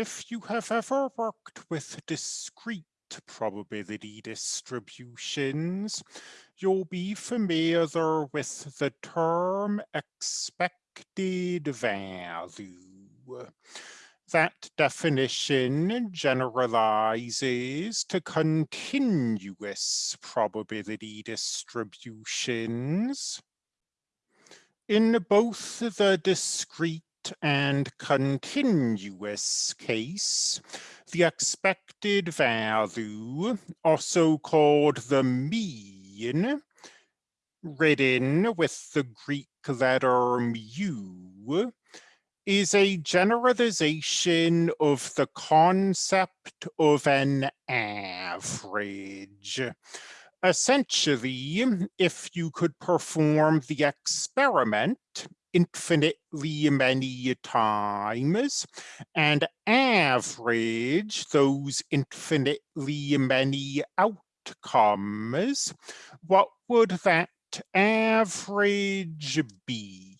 if you have ever worked with discrete probability distributions, you'll be familiar with the term expected value. That definition generalizes to continuous probability distributions. In both the discrete and continuous case, the expected value, also called the mean, written with the Greek letter mu, is a generalization of the concept of an average. Essentially, if you could perform the experiment infinitely many times and average those infinitely many outcomes, what would that average be?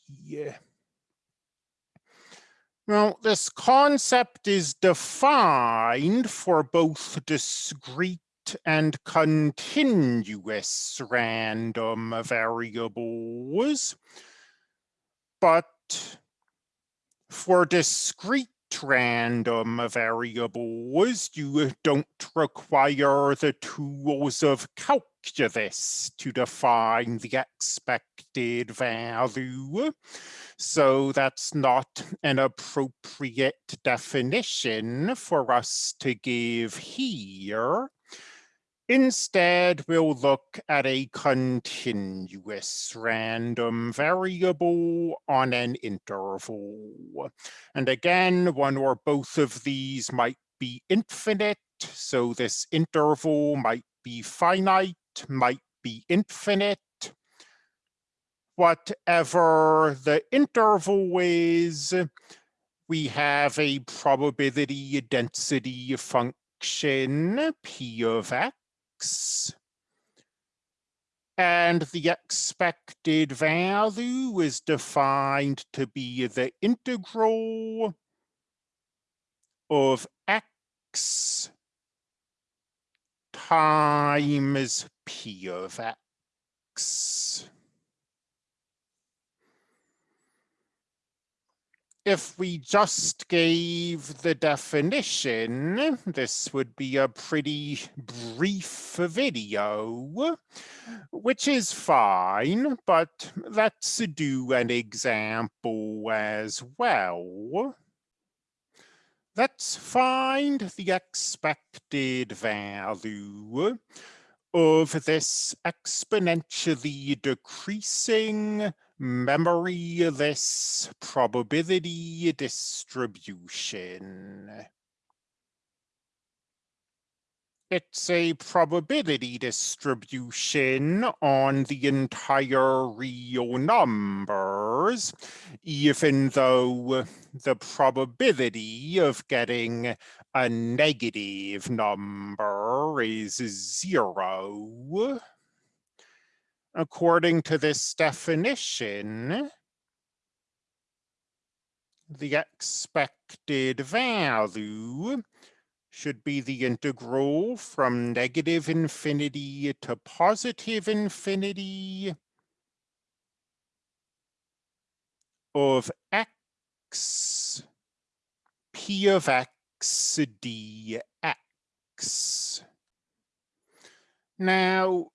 Well, this concept is defined for both discrete and continuous random variables. But for discrete random variables, you don't require the tools of calculus to define the expected value. So that's not an appropriate definition for us to give here. Instead, we'll look at a continuous random variable on an interval. And again, one or both of these might be infinite. So this interval might be finite, might be infinite. Whatever the interval is, we have a probability density function, p of x, and the expected value is defined to be the integral of x times p of x. if we just gave the definition, this would be a pretty brief video, which is fine, but let's do an example as well. Let's find the expected value of this exponentially decreasing memoryless probability distribution. It's a probability distribution on the entire real numbers, even though the probability of getting a negative number is zero. According to this definition, the expected value should be the integral from negative infinity to positive infinity of x p of x dx. Now,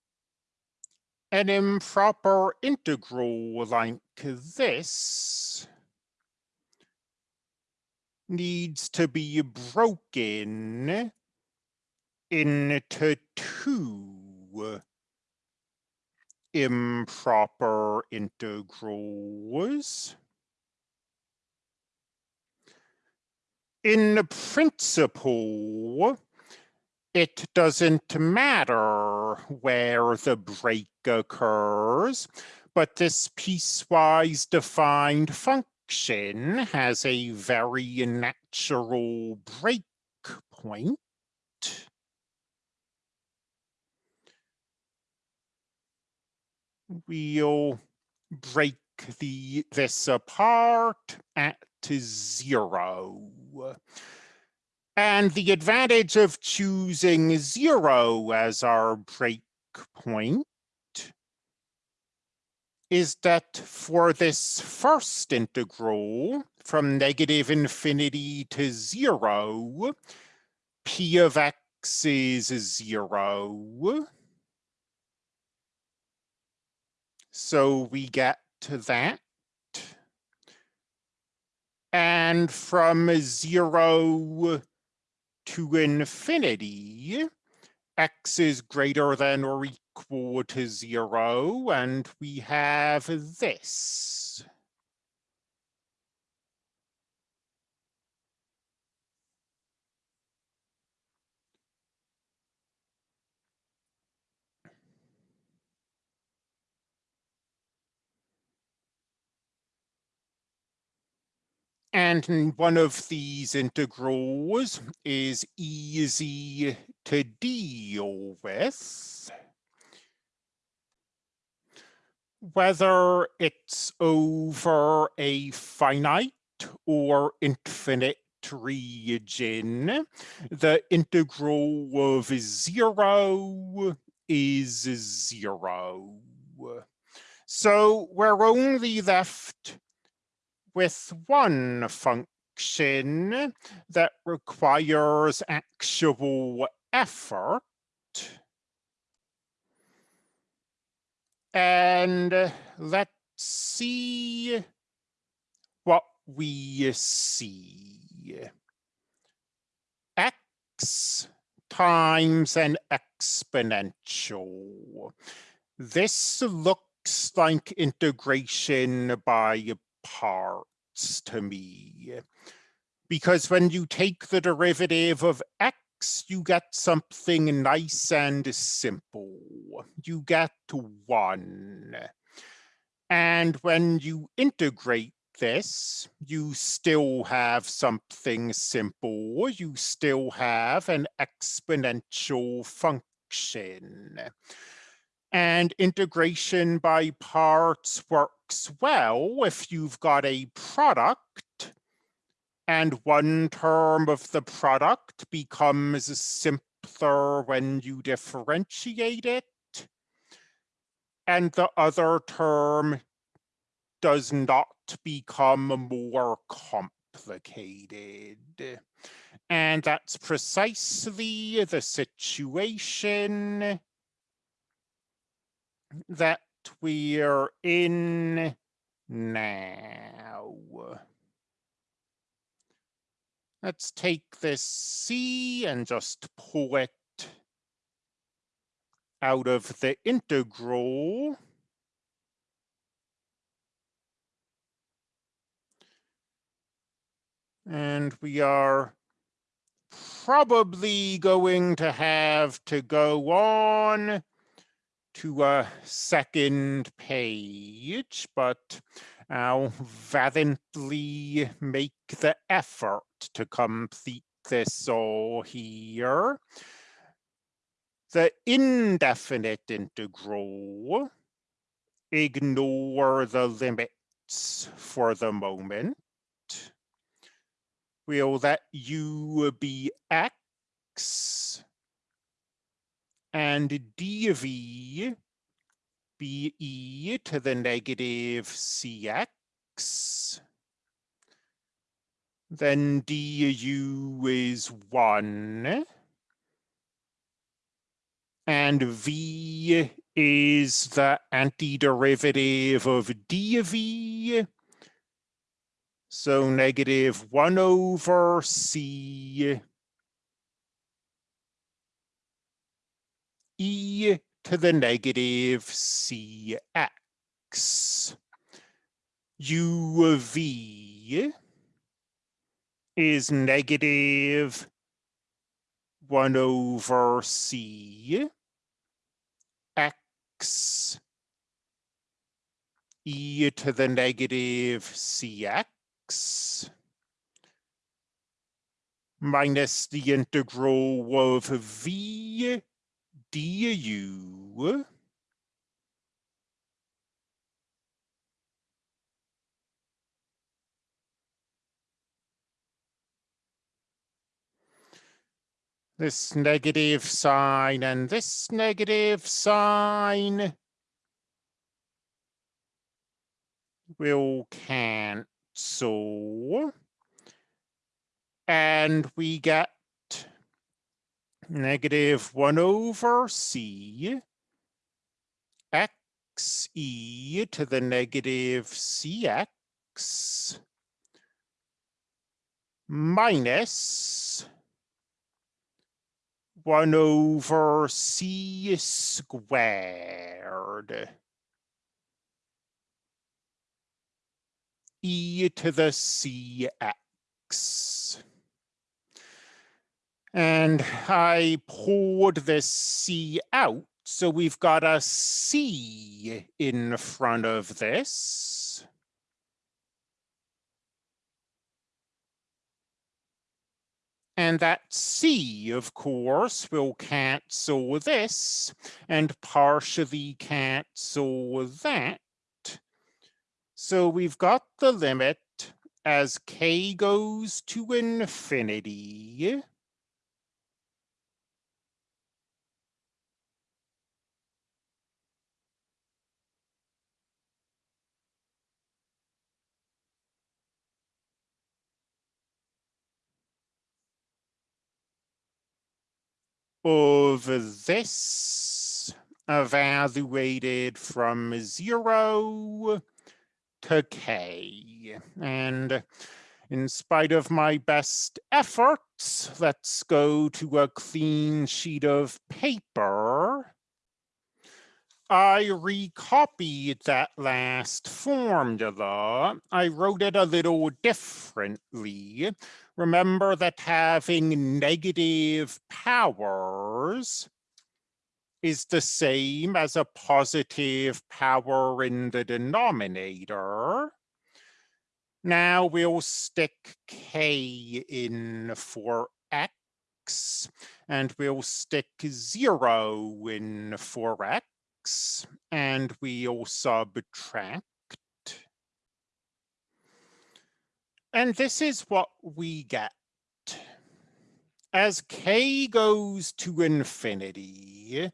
an improper integral like this needs to be broken into two improper integrals. In principle, it doesn't matter where the break occurs, but this piecewise defined function has a very natural break point. We'll break the this apart at zero. And the advantage of choosing zero as our breakpoint is that for this first integral from negative infinity to zero, p of x is zero. So we get to that. And from zero to infinity, x is greater than or equal to zero, and we have this. And one of these integrals is easy to deal with. Whether it's over a finite or infinite region, the integral of zero is zero. So we're only left with one function that requires actual effort. And let's see what we see. X times an exponential. This looks like integration by parts to me. Because when you take the derivative of x, you get something nice and simple. You get one. And when you integrate this, you still have something simple. You still have an exponential function. And integration by parts works well if you've got a product and one term of the product becomes simpler when you differentiate it. And the other term does not become more complicated. And that's precisely the situation that we're in now. Let's take this C and just pull it out of the integral. And we are probably going to have to go on to a second page, but I'll valiantly make the effort to complete this all here. The indefinite integral, ignore the limits for the moment. We'll let u be x and dv be e to the negative cx. Then du is 1. And v is the antiderivative of dv. So negative 1 over c e to the negative cx. u of v is negative 1 over c x e to the negative cx minus the integral of v du this negative sign and this negative sign will cancel. And we get negative 1 over c x e to the negative cx minus 1 over c squared. e to the cx. And I pulled this c out, so we've got a c in front of this. And that C, of course, will cancel this and partially cancel that. So we've got the limit as k goes to infinity. Of this evaluated from zero to K. And in spite of my best efforts, let's go to a clean sheet of paper. I recopied that last formula. I wrote it a little differently. Remember that having negative powers is the same as a positive power in the denominator. Now we'll stick k in for x, and we'll stick zero in for x, and we'll subtract. And this is what we get. As k goes to infinity,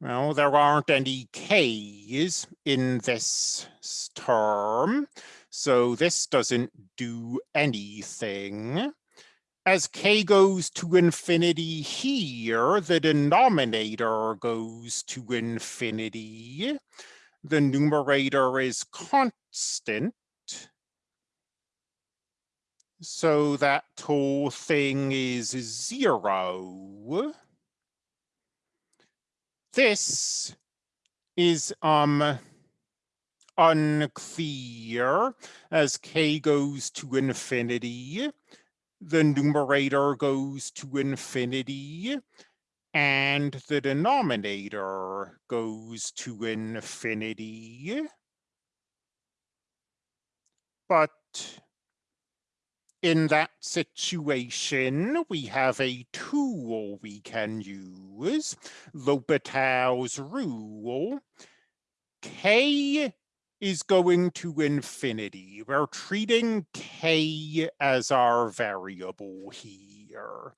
well, there aren't any k's in this term, so this doesn't do anything. As k goes to infinity here, the denominator goes to infinity. The numerator is constant. So that whole thing is zero. This is um unclear as k goes to infinity. The numerator goes to infinity and the denominator goes to infinity. But in that situation, we have a tool we can use, L'Hopital's rule. K is going to infinity. We're treating K as our variable here.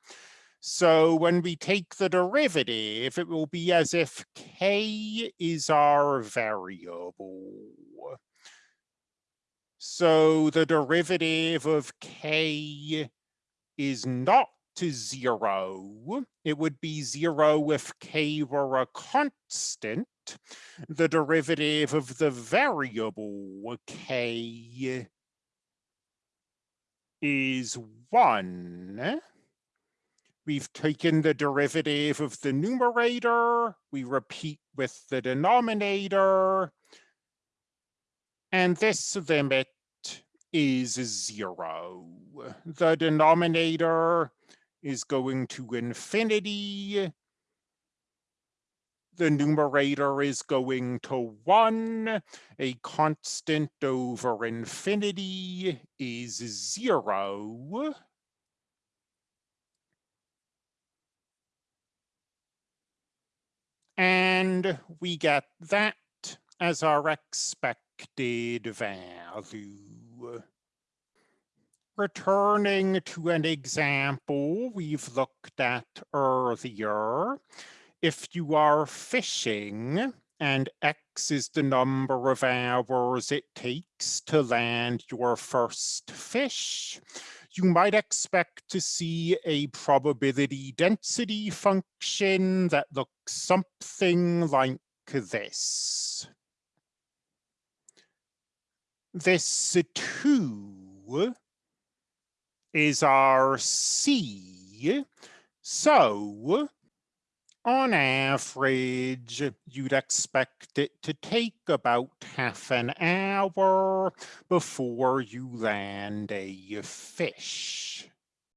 So when we take the derivative, it will be as if K is our variable. So the derivative of k is not to zero. It would be zero if k were a constant. The derivative of the variable k is one. We've taken the derivative of the numerator. We repeat with the denominator. And this limit is zero. The denominator is going to infinity. The numerator is going to one. A constant over infinity is zero. And we get that as our expected value. returning to an example we've looked at earlier, if you are fishing and X is the number of hours it takes to land your first fish, you might expect to see a probability density function that looks something like this. This 2 is our C. So on average, you'd expect it to take about half an hour before you land a fish.